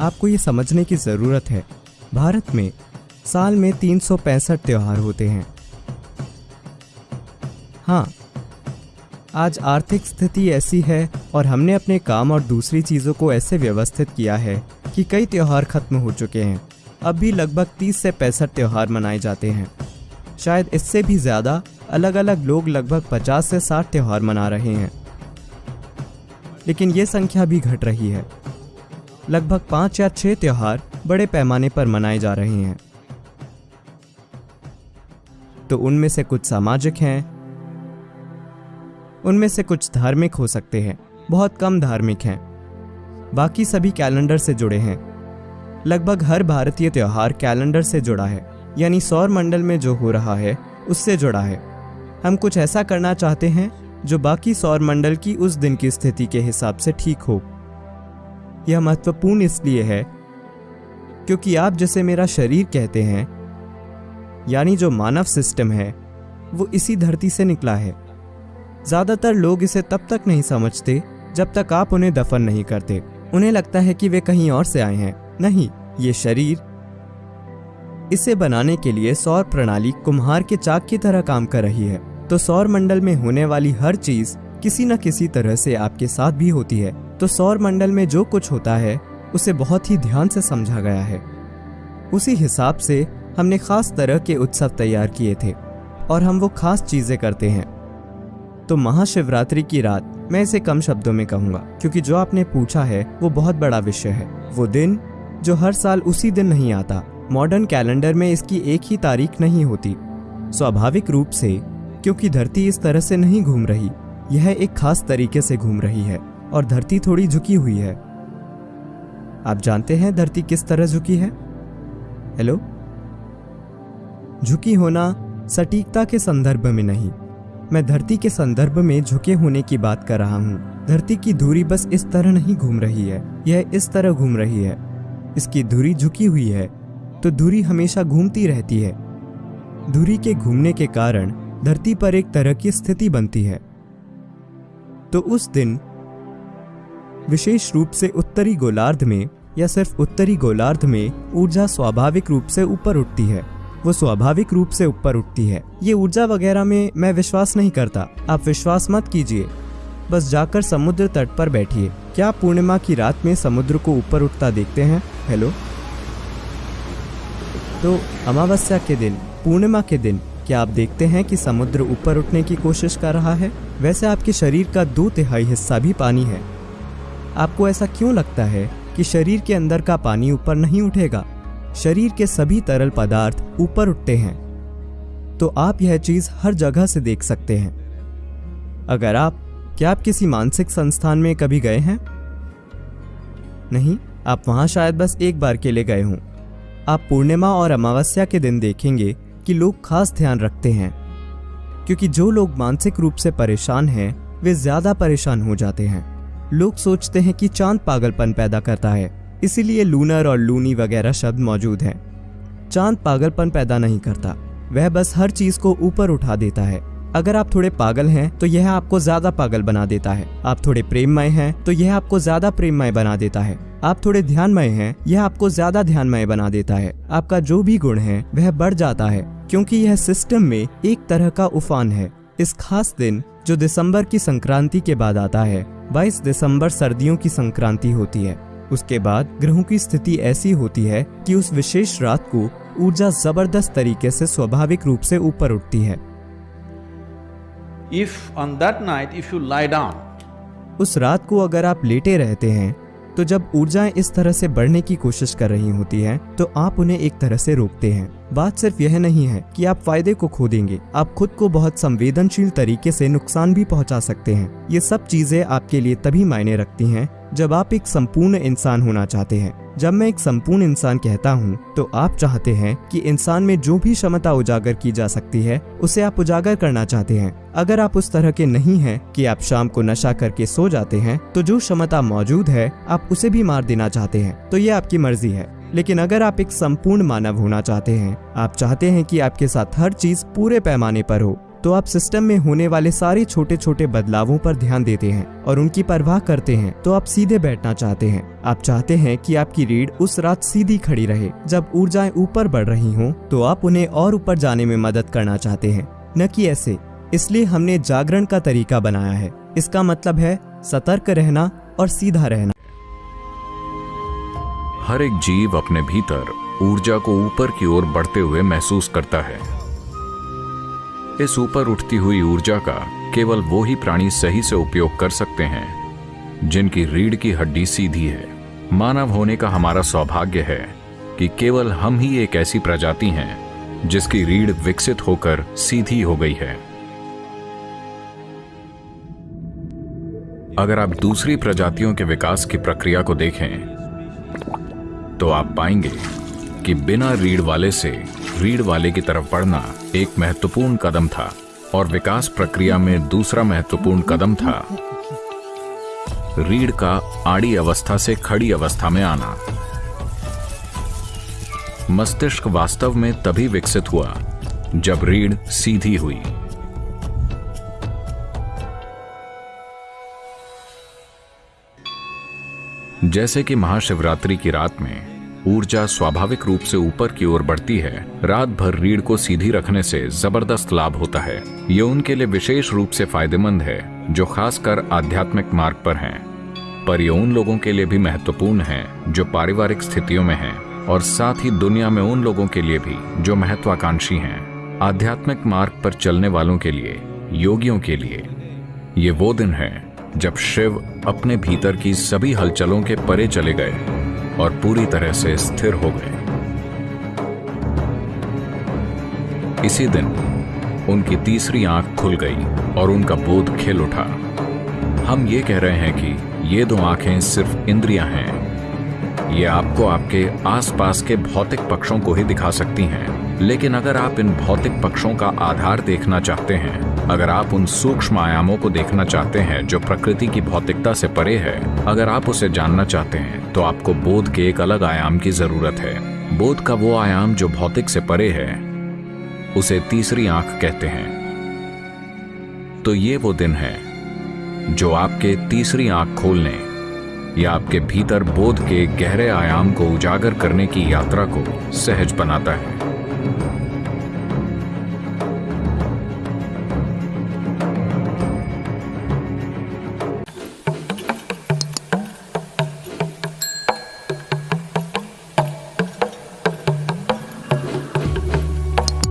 आपको ये समझने की ज़रूरत है। भारत में साल में तीन सौ पैंसठ त्यौहार होते हैं। हाँ आज आर्थिक स्थिति ऐसी है और हमने अपने काम और दूसरी चीज़ों को ऐसे व्यवस्थित किया है कि कई त्यौहार खत्म हो चुके हैं। अब भी लगभग 30 से पैंसठ त्यौहार मनाए जाते हैं। शायद इससे भी ज़्यादा अलग अलग लोग लगभग 50 से 60 त्यौहार मना रहे हैं। लेकिन ये संख्या भी घट रही है। लगभग पाँच या छः त्यौहार बड़े पैमाने पर मनाए जा रहे हैं। तो उनमें से कुछ सामाजिक हैं, उनमें से कुछ धार्मिक हो सकते हैं, बहुत कम धार्मिक हैं। बाकी सभी कैलेंडर से जुड़े हैं। लगभग हर भारतीय त्यौहार कैलेंडर से जुड़ा है, यानी सौर मंडल में जो हो रहा है, उससे जुड़ा है। हम कुछ ऐसा करना चाहते हैं, जो बाकी सौर मंडल की उस दिन की स्थिति के हिसाब से ठीक हो। यह महत्वपूर्ण इसलिए है क्योंकि आप जैसे मेरा शरीर कहते हैं, यानी जो मानव सिस्टम है, वो इसी धरती से निकला है। ज़्यादातर लोग इसे तब तक नहीं समझते जब तक आप उन्हें दफन नहीं करते। उन्हें लगता है कि वे कहीं और से आए हैं। नहीं, ये शरीर। इसे बनाने के लिए सौर प्रणाली कुम्हार के चाक की तरह काम कर रही है। तो सौर मंडल में होने वाली हर चीज़ किसी न किसी तरह से आपके साथ भी होती है। तो सौर मंडल में जो कुछ होता है, उसे बहुत ही ध्यान से समझा गया है। उसी हिसाब से हमने खास तरह के उत्सव तैयार किए थे, और हम वो खास चीज़ें करते हैं। तो महाशिवरात्रि की रात, मैं इसे कम शब्दों में कहूँगा, क्योंकि जो आपने पूछा है, वो बहुत बड़ा विषय है। वो दिन, जो हर साल उसी दिन नहीं आता, मॉडर्न कैलेंडर में इसकी एक ही तारीख नहीं होती। स्वाभाविक रूप से, क्योंकि धरती इस तरह से नहीं घूम रही, यह एक खास तरीके से घूम रही है। और धरती थोड़ी झुकी हुई है। आप जानते हैं धरती किस तरह झुकी है? हेलो झुकी होना सटीकता के संदर्भ में नहीं। मैं धरती के संदर्भ में झुके होने की बात कर रहा हूँ। धरती की धुरी बस इस तरह नहीं घूम रही है। यह इस तरह घूम रही है। इसकी धूरी झुकी हुई है तो धूरी हमेशा घूमती रहती है। धुरी के घूमने के कारण धरती पर एक तरह की स्थिति बनती है। तो उस दिन विशेष रूप से उत्तरी गोलार्ध में, या सिर्फ़ उत्तरी गोलार्ध में, ऊर्जा स्वाभाविक रूप से ऊपर उठती है। वो स्वाभाविक रूप से ऊपर उठती है। ये ऊर्जा वगैरह में मैं विश्वास नहीं करता। आप विश्वास मत कीजिए। बस जाकर समुद्र तट पर बैठिए। क्या पूर्णिमा की रात में समुद्र को ऊपर उठता देखते हैं? हेलो? तो अमावस्या के दिन, पूर्णिमा के दिन, क्या आप देखते हैं कि समुद्र ऊपर उठने की कोशिश कर रहा है? वैसे आपके शरीर का दो तिहाई हिस्सा भी पानी है। आपको ऐसा क्यों लगता है कि शरीर के अंदर का पानी ऊपर नहीं उठेगा? शरीर के सभी तरल पदार्थ ऊपर उठते हैं। तो आप यह चीज़ हर जगह से देख सकते हैं। अगर आप, क्या आप किसी मानसिक संस्थान में कभी गए हैं? नहीं, आप वहाँ शायद बस एक बार के लिए गए हों। आप पूर्णिमा और अमावस्या के दिन देखेंगे कि लोग खास ध्यान रखते हैं। क्योंकि जो लोग मानसिक रूप से परेशान हैं, वे ज़्यादा परेशान हो जाते हैं। लोग सोचते हैं कि चाँद पागलपन पैदा करता है, इसीलिए लूनर और लूनी वगैरह शब्द मौजूद हैं। चाँद पागलपन पैदा नहीं करता, वह बस हर चीज़ को ऊपर उठा देता है। अगर आप थोड़े पागल हैं तो यह आपको ज़्यादा पागल बना देता है। आप थोड़े प्रेममय हैं तो यह आपको ज़्यादा प्रेममय बना देता है। आप थोड़े ध्यानमय हैं, यह आपको ज़्यादा ध्यानमय बना देता है। आपका जो भी गुण है, वह बढ़ जाता है, क्योंकि यह सिस्टम में एक तरह का उफान है। इस खास दिन जो दिसंबर की संक्रांति के बाद आता है 22 दिसंबर सर्दियों की संक्रांति होती है। उसके बाद ग्रहों की स्थिति ऐसी होती है कि उस विशेष रात को ऊर्जा ज़बरदस्त तरीके से स्वाभाविक रूप से ऊपर उठती है। If on that night, if you lie down, उस रात को अगर आप लेटे रहते हैं तो जब ऊर्जाएँ इस तरह से बढ़ने की कोशिश कर रही होती हैं, तो आप उन्हें एक तरह से रोकते हैं। बात सिर्फ़ यह नहीं है कि आप फ़ायदे को खो देंगे। आप खुद को बहुत संवेदनशील तरीके से नुकसान भी पहुँचा सकते हैं। ये सब चीज़ें आपके लिए तभी मायने रखती हैं जब आप एक संपूर्ण इंसान होना चाहते हैं, जब मैं एक संपूर्ण इंसान कहता हूँ तो आप चाहते हैं कि इंसान में जो भी क्षमता उजागर की जा सकती है, उसे आप उजागर करना चाहते हैं। अगर आप उस तरह के नहीं हैं कि आप शाम को नशा करके सो जाते हैं तो जो क्षमता मौजूद है, आप उसे भी मार देना चाहते हैं। तो ये आपकी मर्ज़ी है। लेकिन अगर आप एक संपूर्ण मानव होना चाहते हैं, आप चाहते हैं कि आपके साथ हर चीज़ पूरे पैमाने पर हो तो आप सिस्टम में होने वाले सारे छोटे छोटे बदलावों पर ध्यान देते हैं और उनकी परवाह करते हैं तो आप सीधे बैठना चाहते हैं। आप चाहते हैं कि आपकी रीढ़ उस रात सीधी खड़ी रहे, जब ऊर्जाएँ ऊपर बढ़ रही हों तो आप उन्हें और ऊपर जाने में मदद करना चाहते हैं। न कि ऐसे, इसलिए हमने जागरण का तरीका बनाया है। इसका मतलब है, सतर्क रहना और सीधा रहना। हर एक जीव अपने भीतर ऊर्जा को ऊपर की ओर बढ़ते हुए महसूस करता है। इस ऊपर उठती हुई ऊर्जा का केवल वो ही प्राणी सही से उपयोग कर सकते हैं, जिनकी रीढ़ की हड्डी सीधी है। मानव होने का हमारा सौभाग्य है कि केवल हम ही एक ऐसी प्रजाति हैं, जिसकी रीढ़ विकसित होकर सीधी हो गई है। अगर आप दूसरी प्रजातियों के विकास की प्रक्रिया को देखें तो आप पाएँगे कि बिना रीढ़ वाले से रीढ़ वाले की तरफ़ बढ़ना एक महत्वपूर्ण कदम था और विकास प्रक्रिया में दूसरा महत्वपूर्ण कदम था। रीढ़ का आड़ी अवस्था से खड़ी अवस्था में आना। मस्तिष्क वास्तव में तभी विकसित हुआ, जब रीढ़ सीधी हुई। जैसे कि महाशिवरात्रि की रात में ऊर्जा स्वाभाविक रूप से ऊपर की ओर बढ़ती है। रात भर रीढ़ को सीधी रखने से ज़बरदस्त लाभ होता है। ये उनके लिए विशेष रूप से फ़ायदेमंद है, जो खासकर आध्यात्मिक मार्ग पर हैं। पर ये उन लोगों के लिए भी महत्वपूर्ण है, जो पारिवारिक स्थितियों में हैं, और साथ ही दुनिया में उन लोगों के लिए भी, जो महत्वाकांक्षी हैं। आध्यात्मिक मार्ग पर चलने वालों के लिए, योगियों के लिए, ये वो दिन है, जब शिव अपने भीतर की सभी हलचलों के परे चले गए। और पूरी तरह से स्थिर हो गए। इसी दिन उनकी तीसरी आँख खुल गई और उनका बोध खिल उठा। हम ये कह रहे हैं कि ये दो आँखें सिर्फ़ इंद्रियाँ हैं। ये आपको आपके आसपास के भौतिक पक्षों को ही दिखा सकती हैं। लेकिन अगर आप इन भौतिक पक्षों का आधार देखना चाहते हैं अगर आप उन सूक्ष्म आयामों को देखना चाहते हैं जो प्रकृति की भौतिकता से परे है, अगर आप उसे जानना चाहते हैं तो आपको बोध के एक अलग आयाम की ज़रूरत है। बोध का वो आयाम जो भौतिक से परे है, उसे तीसरी आँख कहते हैं। तो ये वो दिन है, जो आपके तीसरी आँख खोलने या आपके भीतर बोध के गहरे आयाम को उजागर करने की यात्रा को सहज बनाता है।